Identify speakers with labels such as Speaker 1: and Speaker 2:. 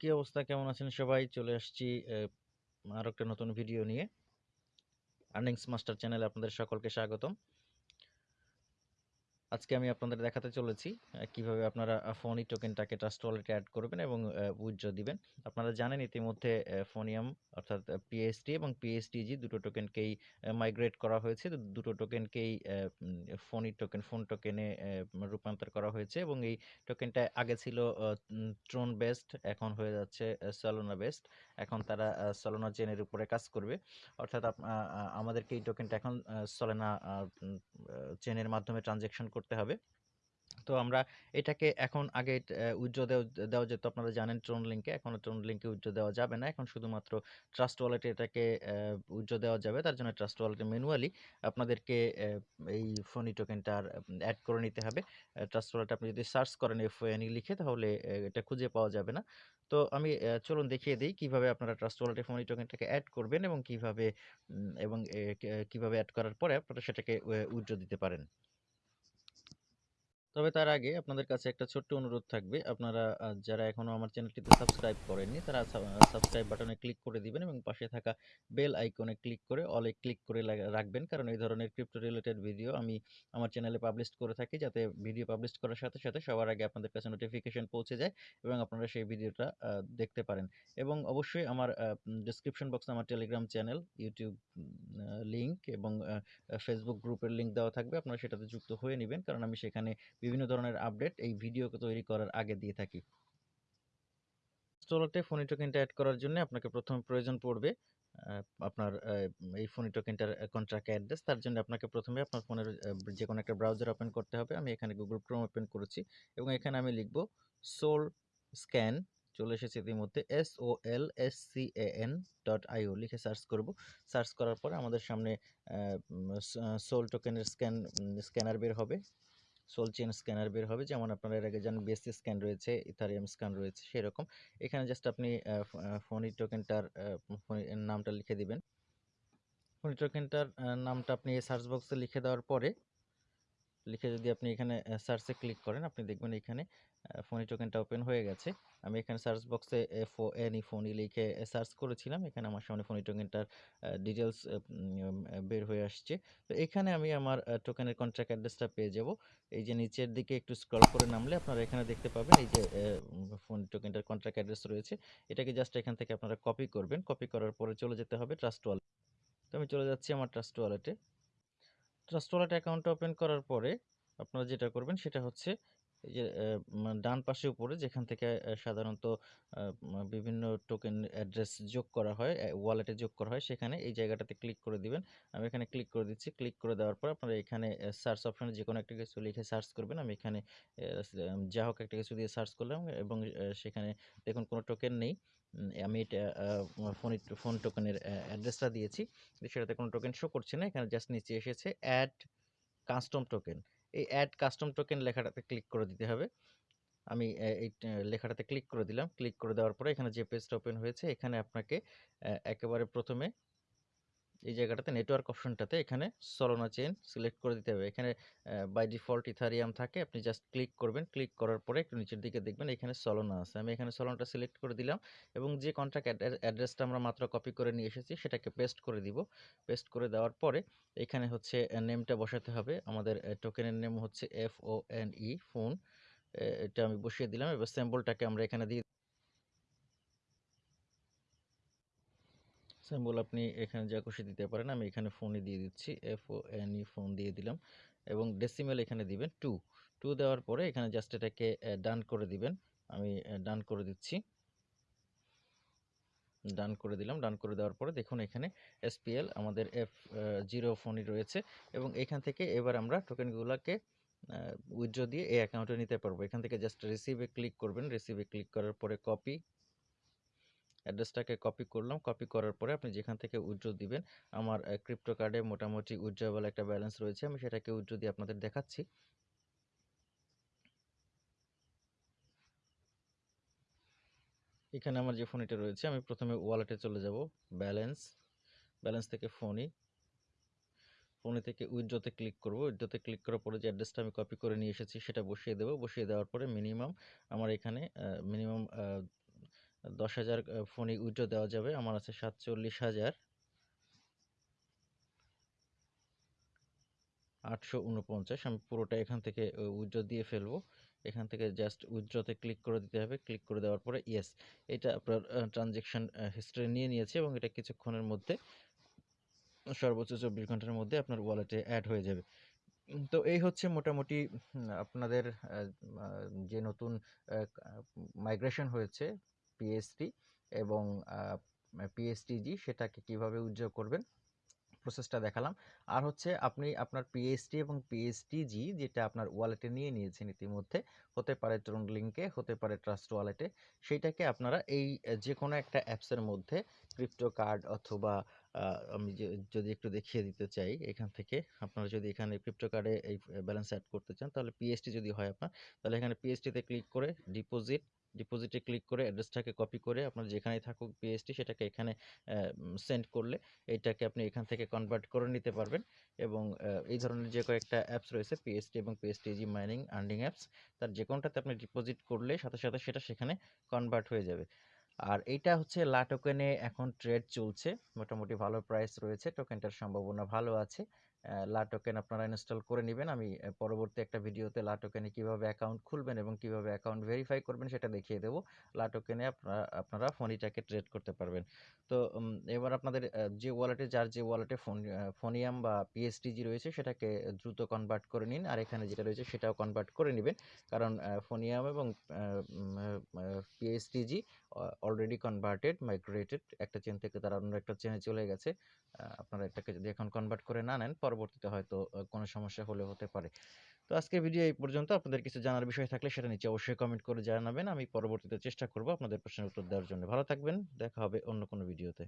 Speaker 1: কি অবস্থা? কেমন আছেন সবাই? চলে আসছি আর একটা নতুন ভিডিও নিয়ে। আর্নিংস মাস্টার চ্যানেলে আপনাদের সকলকে স্বাগতম। আজকে আমি আপনাদের দেখাতে চলেছি কীভাবে আপনারা আ ফোনি টোকেনটাকে ট্রাস্ট ওয়ালেটে এড করবেন এবং উইথড্র দিবেন। আপনারা জানেন ইতিমধ্যে ফোনিয়াম অর্থাৎ পিএসটি এবং পিএসটিজি দুটো টোকেনকেই মাইগ্রেট করা হয়েছে। দুটো টোকেনকেই অ্যা ফোনি টোকেন, ফোন টোকেনে রূপান্তর করা হয়েছে এবং এই টোকেনটা আগে ছিল ট্রোন বেস্ট এখন হয়ে যাচ্ছে সলোনা বেস্ট এখন তারা সলোনা চেনের উপরে কাজ করবে। অর্থাৎ আমাদেরকে এই টোকেনটা এখন সলোনা চেইনের মাধ্যমে ট্রান্সেকশন করতে হবে। তো আমরা এটাকে এখন আগে দেও দেওয়া যেত, আপনারা জানেন ট্রোন লিংকে। এখন ট্রোন লিংকে উইথড্র দেওয়া যাবে না। এখন শুধুমাত্র ট্রাস্ট ওয়ালেটে এটাকে উইথড্র দেওয়া যাবে। তার জন্য ট্রাস্ট ওয়ালেটে ম্যানুয়ালি আপনাদেরকে এই ফোনি টোকেনটার এড করে নিতে হবে। ট্রাস্ট ওয়ালেটে আপনি যদি সার্চ করেন এফওএনই লিখে, তাহলে এটা খুঁজে পাওয়া যাবে না। তো আমি চলুন দেখিয়ে দিই কীভাবে আপনারা ট্রাস্ট ওয়ালেটে ফোনি টোকেনটাকে অ্যাড করবেন এবং কীভাবে এবং কীভাবে অ্যাড করার পরে আপনারা সেটাকে উইথড্র দিতে পারেন। তবে তার আগে আপনাদের কাছে একটা ছোট্ট অনুরোধ থাকবে। আপনারা যারা এখনও আমার চ্যানেলটিতে সাবস্ক্রাইব করেননি তারা সাবস্ক্রাইব বাটনে ক্লিক করে দিবেন এবং পাশে থাকা বেল আইকনে ক্লিক করে অলে ক্লিক করে রাখবেন। কারণ এই ধরনের ক্রিপ্টো রিলেটেড ভিডিও আমি আমার চ্যানেলে পাবলিশ করে থাকি যাতে ভিডিও পাবলিশ করার সাথে, সাথে সবার আগে আপনাদের কাছে নোটিফিকেশন পৌঁছে যায় এবং আপনারা সেই ভিডিওটা দেখতে পারেন। এবং অবশ্যই আমার ডেসক্রিপশন বক্সে আমার টেলিগ্রাম চ্যানেল, ইউটিউব লিংক এবং ফেসবুক গ্রুপের লিংক দেওয়া থাকবে। আপনারা সেটাতে যুক্ত হয়ে নিবেন। কারণ আমি সেখানে বিভিন্ন ধরনের আপডেট এই ভিডিও তৈরি করার আগে দিয়ে থাকি। ওয়ালেটে ফোনি টোকেনটা অ্যাড করার জন্য আপনাকে ১ম এ প্রয়োজন পড়বে আপনার এই ফোনি টোকেনটার কন্ট্রাক্ট অ্যাড্রেস। তার জন্য আপনাকে প্রথমে আপনার ফোনের যে কোনো একটা ব্রাউজার ওপেন করতে হবে। আমি এখানে গুগল Chrome ওপেন করেছি এবং এখানে আমি লিখব সোল স্ক্যান চলে এসেছে ইতিমধ্যে solscan.io লিখে সার্চ করব। সার্চ করার পর আমাদের সামনে স সোল টোকেনের স্ক্যান স্ক্যানার বের হবে। সোল চেন স্ক্যানার বের হবে। যেমন আপনারা এর আগে জানেন বেসি স্ক্যান রয়েছে, ইথারিয়াম স্ক্যান রয়েছে সেরকম। এখানে জাস্ট আপনি ফোনি টোকেনটার নামটা লিখে দিবেন। ফোনি টোকেনটার নামটা আপনি সার্চ বক্সে লিখে দেওয়ার পরে লিখে যদি আপনি এখানে সার্চে ক্লিক করেন, আপনি দেখবেন এখানে ফোনি টোকেনটা ওপেন হয়ে গেছে। আমি এখানে সার্চ বক্সে এফওএনই ফোনি লিখে সার্চ করেছিলাম। এখানে আমার সামনে ফোনি টোকেনটার উম বের হয়ে আসছে। তো এখানে আমি আমার টোকেনের কন্ট্রাক্ট অ্যাড্রেসটা পেয়ে যাব। এই যে নিচের দিকে একটু স্ক্রল করে নামলে আপনারা এখানে দেখতে পাবেন, এই যে ফোনি টোকেনটার কন্ট্রাক্ট অ্যাড্রেস রয়েছে। এটাকে জাস্ট এখান থেকে আপনারা কপি করবেন। কপি করার পরে চলে যেতে হবে ট্রাস্ট ওয়ালেট। তো আমি চলে যাচ্ছি আমার ট্রাস্ট ওয়ালেটে। ট্রাস্ট ওয়ালেট অ্যাকাউন্ট ওপেন করার পরে আপনারা যেটা করবেন সেটা হচ্ছে এই যে এ ডান পাশে উপরে যেখান থেকে সাধারণত বিভিন্ন টোকেন অ্যাড্রেস যোগ করা হয়, ওয়ালেটে যোগ করা হয় সেখানে এই জায়গাটাতে ক্লিক করে দিবেন। আমি এখানে ক্লিক করে দিচ্ছি। ক্লিক করে দেওয়ার পর আপনারা এখানে সার্চ অপশনে যেকোনো একটা কিছু লিখে সার্চ করবেন। আমি এখানে যা হোক একটা কিছু দিয়ে সার্চ করলাম এবং সেখানে দেখুন কোনো টোকেন নেই। আমি এটা ফোনি ফোন টোকেনের অ্যা অ্যাড্রেসটা দিয়েছি। সেটাতে কোনো টোকেন শো করছে না। এখানে জাস্ট নিচে এসেছে এড কাস্টম টোকেন। এই অ্যাড কাস্টম টোকেন লেখাটাতে ক্লিক করে দিতে হবে। আমি এই লেখাটাতে ক্লিক করে দিলাম। ক্লিক করে দেওয়ার পরে এখানে যে পেজটা ওপেন হয়েছে, এখানে আপনাকে একেবারে ১ম এ এই জায়গাটাতে নেটওয়ার্ক অপশনটাতে এখানে সলোনা চেন সিলেক্ট করে দিতে হবে। এখানে বাই ডিফল্ট ইথারিয়াম থাকে। আপনি জাস্ট ক্লিক করবেন। ক্লিক করার পরে একটু নিচের দিকে দেখবেন এখানে সলোনা আছে। আমি এখানে সলোনাটা সিলেক্ট করে দিলাম এবং যে কন্ট্রাক্ট অ্যাড্রেসটা আমরা মাত্র কপি করে নিয়ে এসেছি, সেটাকে পেস্ট করে দিব। পেস্ট করে দেওয়ার পরে এখানে হচ্ছে নেমটা বসাতে হবে। আমাদের টোকেনের নেম হচ্ছে F O N E phone. এটা আমি বসিয়ে দিলাম। এবার সিম্বলটাকে আমরা এখানে দিয়ে সিম্বল আপনি এখানে যা খুশি দিতে পারেন। আমি এখানে ফোনই দিয়ে দিচ্ছি। এফওএনই ফোন দিয়ে দিলাম এবং ডেসিমেল এখানে দিবেন 2 2 দেওয়ার পরে এখানে জাস্ট এটাকে ডান করে দিবেন। আমি ডান করে দিচ্ছি। ডান করে দিলাম। ডান করে দেওয়ার পরে দেখুন এখানে এসপিএল আমাদের এফ জিরো ফোনই রয়েছে এবং এখান থেকে এবার আমরা টোকেনগুলাকে উইথড্র দিয়ে এই অ্যাকাউন্টে নিতে পারব। এখান থেকে জাস্ট রিসিভে ক্লিক করবেন। রিসিভে ক্লিক করার পরে কপি অ্যাড্রেসটাকে কপি করলাম। কপি করার পরে আপনি যেখান থেকে উইথড্র দিবেন আমার ক্রিপ্টো কার্ডে মোটামুটি উইথড্রয়েবল একটা ব্যালেন্স রয়েছে। আমি সেটাকে উইথড্র দিয়ে আপনাদের দেখাচ্ছি। এখানে আমার যে ফোনিটা রয়েছে আমি প্রথমে ওয়ালেটে চলে যাব। ব্যালেন্স, ব্যালেন্স থেকে ফোনি। ফোনে থেকে উইথড্রতে ক্লিক করব। উইথড্রতে ক্লিক করার পরে যে অ্যাড্রেসটা আমি কপি করে নিয়ে এসেছি সেটা বসিয়ে দেবো বসিয়ে দেওয়ার পরে মিনিমাম আমার এখানে মিনিমাম দশ হাজার ফোনই উইড্রো দেওয়া যাবে। আমার আছে সাতচল্লিশ হাজার। আটশো উনপঞ্চাশ। আমি পুরোটা এখান থেকে উইথড্র দিয়ে ফেলব। এখান থেকে জাস্ট উইথড্রতে ক্লিক করে দিতে হবে। ক্লিক করে দেওয়ার পরে ইয়েস, এটা আপনার ট্রানজেকশন হিস্ট্রি নিয়ে নিয়েছে এবং এটা কিছুক্ষণের মধ্যে, সর্বোচ্চ চব্বিশ ঘণ্টার মধ্যে আপনার ওয়ালেটে অ্যাড হয়ে যাবে। তো এই হচ্ছে মোটামুটি আপনাদের যে নতুন মাইগ্রেশন হয়েছে পিএসটি এবং পিএসটিজি সেটাকে কীভাবে উজ্জ্বল করবেন প্রসেসটা দেখালাম। আর হচ্ছে আপনি আপনার পিএসটি এবং পিএসটিজি যেটা আপনার ওয়ালেটে নিয়ে নিয়েছেন ইতিমধ্যে, হতে পারে ট্রোন লিঙ্কে হতে পারে ট্রাস্ট ওয়ালেটে সেইটাকে আপনারা এই যে কোনো একটা অ্যাপসের মধ্যে ক্রিপ্টো কার্ড অথবা আমি যদি একটু দেখিয়ে দিতে চাই, এখান থেকে আপনারা যদি এখানে ক্রিপ্টো কার্ডে এই ব্যালেন্স অ্যাড করতে চান, তাহলে পিএসটি যদি হয় আপনার, তাহলে এখানে পিএসটিতে ক্লিক করে ডিপোজিট ডিপোজিটে ক্লিক করে অ্যাড্রেসটাকে কপি করে আপনার যেখানেই থাকুক পিএসটি সেটাকে এখানে সেন্ড করলে এইটাকে আপনি এখান থেকে কনভার্ট করে নিতে পারবেন। এবং এই ধরনের যে কয়েকটা অ্যাপস রয়েছে পিএসটি এবং পিএসটিজি মাইনিং আর্নিং অ্যাপস তার যে কোনটাতে আপনি ডিপোজিট করলে সাথে সাথে সেটা সেখানে কনভার্ট হয়ে যাবে। আর এইটা হচ্ছে লা টোকেনে এখন ট্রেড চলছে। মোটামুটি ভালো প্রাইস রয়েছে। টোকেনটার সম্ভাবনা ভালো আছে। লা টোকেন আপনারা ইনস্টল করে নেবেন। আমি পরবর্তী একটা ভিডিওতে লা টোকেনে কীভাবে অ্যাকাউন্ট খুলবেন এবং কীভাবে অ্যাকাউন্ট ভেরিফাই করবেন সেটা দেখিয়ে দেবো। লা টোকেনে আপনারা আপনারা ফোনিটাকে ট্রেড করতে পারবেন। তো এবার আপনাদের যে ওয়ালেটে যার যে ওয়ালেটে ফোন ফোনিয়াম বা পিএসটিজি রয়েছে সেটাকে দ্রুত কনভার্ট করে নিন। আর এখানে যেটা রয়েছে সেটাও কনভার্ট করে নেবেন। কারণ ফোনিয়াম এবং পিএসটিজি অলরেডি কনভার্টেড মাইগ্রেটেড একটা চেন থেকে তারা অন্য একটা চেনে চলে গেছে। আপনারা এটাকে যদি এখন কনভার্ট করে না নেন পরবর্তীতে হয়তো কোনো সমস্যা হলে হতে পারে। তো আজকের ভিডিও এই পর্যন্ত। আপনাদের কিছু জানার বিষয় থাকলে সেটা নিচে অবশ্যই কমেন্ট করে জানাবেন। আমি পরবর্তীতে চেষ্টা করব আপনাদের প্রশ্নের উত্তর দেওয়ার জন্য। ভালো থাকবেন। দেখা হবে অন্য কোনো ভিডিওতে